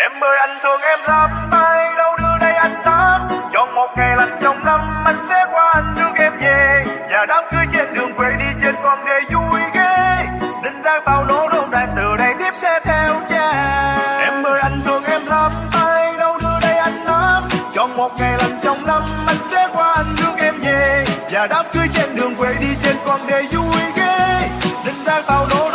Em ơi, anh thương em lắm Mai đâu đưa đây anh tám Cho một ngày lành trong năm, Anh sẽ qua anh rước em về. Và đám cưới trên đường quê đi trên con đê vui ghê. Đinh đang bao lỗ đôn đàn từ đây tiếp sẽ theo cha. Em ơi, anh thương em lắm Ai đâu đưa đây anh tám Cho một ngày lành trong năm, Anh sẽ qua anh rước em về. Và đám cưới trên đường quê đi trên con đê vui ghê. Đinh đang bao lỗ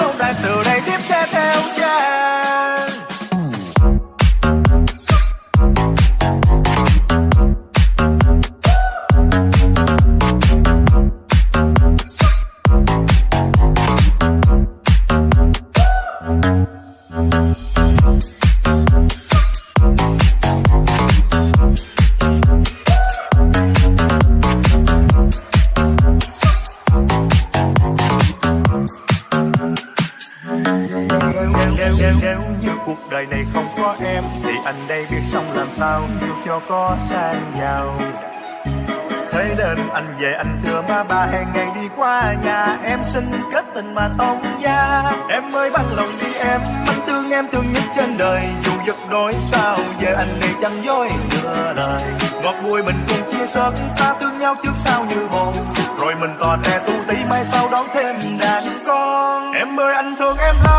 nếu, nếu, như cuộc đời này không có em Thì anh đây biết xong làm sao Yêu cho có sang giàu. Thế nên anh về anh thưa má ba hẹn ngày đi qua nhà Em xin kết tình mà thông gia Em ơi bằng lòng đi em Anh thương em thương nhất trên đời Dù giật đôi sao Về anh đây chẳng dối nửa lời. Ngọt bùi mình cùng chia sớt Ta thương nhau trước sau như một Rồi mình tò te tu tí mai sau đón thêm đàn con. Em ơi anh thương em lắm